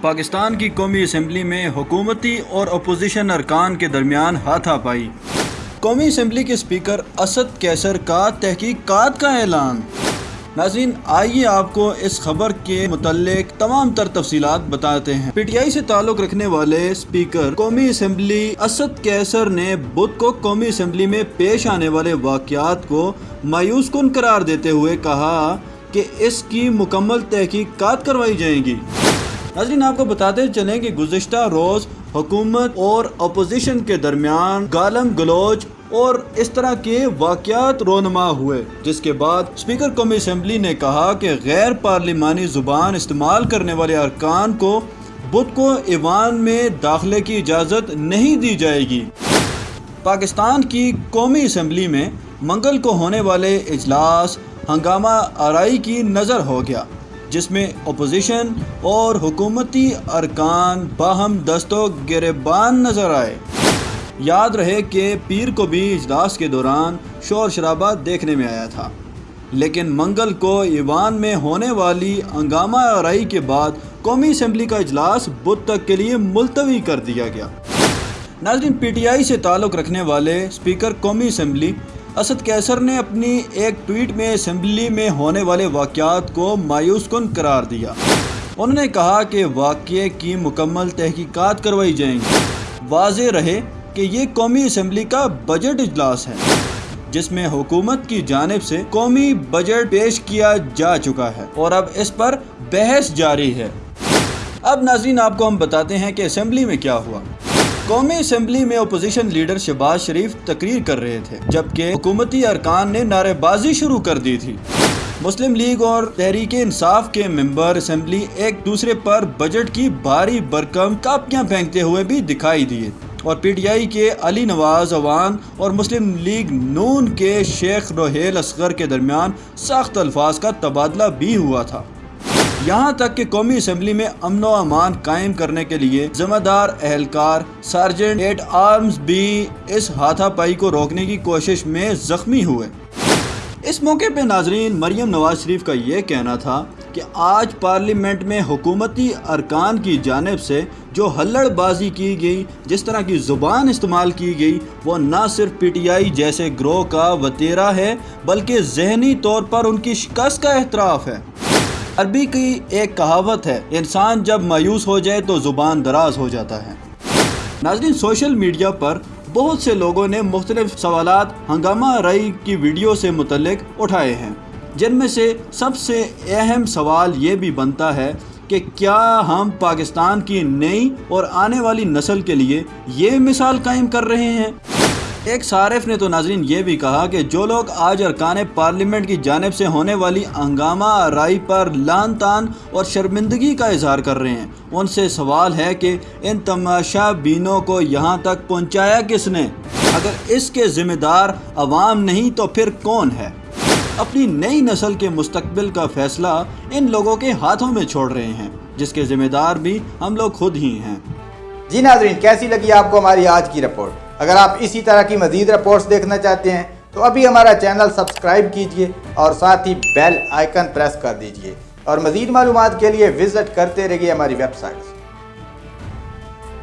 پاکستان کی قومی اسمبلی میں حکومتی اور اپوزیشن ارکان کے درمیان ہاتھا پائی۔ قومی اسمبلی کے اسپیکر اسد کیسر کا تحقیقات کا اعلان۔ ناظرین، آئیے آپ کو اس خبر کے متعلق تمام تر تفصیلات بتاتے ہیں۔ پی ٹی آئی سے تعلق رکھنے والے اسپیکر قومی اسمبلی اسد کیسر نے بدھ کو قومی اسمبلی میں پیش آنے والے واقعات کو مایوس کن قرار دیتے ہوئے کہا کہ اس کی مکمل تحقیقات کروائی جائیں گی۔ ناظرین، آپ کو بتاتے چلیں کہ گزشتہ روز حکومت اور اپوزیشن کے درمیان گالم گلوچ اور اس طرح کے واقعات رونما ہوئے، جس کے بعد اسپیکر قومی اسمبلی نے کہا کہ غیر پارلیمانی زبان استعمال کرنے والے ارکان کو بدھ کو ایوان میں داخلے کی اجازت نہیں دی جائے گی۔ پاکستان کی قومی اسمبلی میں منگل کو ہونے والے اجلاس ہنگامہ آرائی کی نظر ہو گیا۔ جس میں اپوزیشن اور حکومتی ارکان باہم دست و گریبان نظر آئے۔ یاد رہے کہ پیر کو بھی اجلاس کے دوران شور شرابہ دیکھنے میں آیا تھا۔ لیکن منگل کو ایوان میں ہونے والی ہنگامہ آرائی کے بعد قومی اسمبلی کا اجلاس بدھ تک کے لیے ملتوی کر دیا گیا۔ ناظرین، پی ٹی آئی سے تعلق رکھنے والے اسپیکر قومی اسمبلی اسد کیسر نے اپنی ایک ٹویٹ میں اسمبلی میں ہونے والے واقعات کو مایوس کن قرار دیا۔ انہوں نے کہا کہ واقعے کی مکمل تحقیقات کروائی جائیں گی۔ واضح رہے کہ یہ قومی اسمبلی کا بجٹ اجلاس ہے، جس میں حکومت کی جانب سے قومی بجٹ پیش کیا جا چکا ہے اور اب اس پر بحث جاری ہے۔ اب ناظرین، آپ کو ہم بتاتے ہیں کہ اسمبلی میں کیا ہوا۔ قومی اسمبلی میں اپوزیشن لیڈر شہباز شریف تقریر کر رہے تھے، جبکہ حکومتی ارکان نے نعرے بازی شروع کر دی تھی۔ مسلم لیگ اور تحریک انصاف کے ممبر اسمبلی ایک دوسرے پر بجٹ کی بھاری برکم کاپیاں پھینکتے ہوئے بھی دکھائی دیے۔ اور پی ٹی آئی کے علی نواز اوان اور مسلم لیگ نون کے شیخ روہیل اصغر کے درمیان سخت الفاظ کا تبادلہ بھی ہوا تھا۔ یہاں تک کہ قومی اسمبلی میں امن و امان قائم کرنے کے لیے ذمہ دار اہلکار سارجنٹ ایٹ آرمز بھی اس ہاتھا پائی کو روکنے کی کوشش میں زخمی ہوئے۔ اس موقع پہ ناظرین، مریم نواز شریف کا یہ کہنا تھا کہ آج پارلیمنٹ میں حکومتی ارکان کی جانب سے جو ہلڑ بازی کی گئی، جس طرح کی زبان استعمال کی گئی، وہ نہ صرف پی ٹی آئی جیسے گروہ کا وطیرہ ہے، بلکہ ذہنی طور پر ان کی شکست کا احتراف ہے۔ عربی کی ایک کہاوت ہے، انسان جب مایوس ہو جائے تو زبان دراز ہو جاتا ہے۔ ناظرین، سوشل میڈیا پر بہت سے لوگوں نے مختلف سوالات، ہنگامہ رائی کی ویڈیو سے متعلق اٹھائے ہیں۔ جن میں سے سب سے اہم سوال یہ بھی بنتا ہے کہ کیا ہم پاکستان کی نئی اور آنے والی نسل کے لیے یہ مثال قائم کر رہے ہیں؟ ایک صارف نے تو ناظرین یہ بھی کہا کہ جو لوگ آج ارکان پارلیمنٹ کی جانب سے ہونے والی ہنگامہ رائی پر لان تان اور شرمندگی کا اظہار کر رہے ہیں، ان سے سوال ہے کہ ان تماشا بینوں کو یہاں تک پہنچایا کس نے؟ اگر اس کے ذمہ دار عوام نہیں تو پھر کون ہے؟ اپنی نئی نسل کے مستقبل کا فیصلہ ان لوگوں کے ہاتھوں میں چھوڑ رہے ہیں، جس کے ذمہ دار بھی ہم لوگ خود ہی ہیں۔ جی ناظرین، کیسی لگی آپ کو ہماری آج کی رپورٹ؟ اگر آپ اسی طرح کی مزید رپورٹس دیکھنا چاہتے ہیں، تو ابھی ہمارا چینل سبسکرائب کیجیے اور ساتھ ہی بیل آئیکن پریس کر دیجیے۔ اور مزید معلومات کے لیے وزٹ کرتے رہیے ہماری ویب سائٹ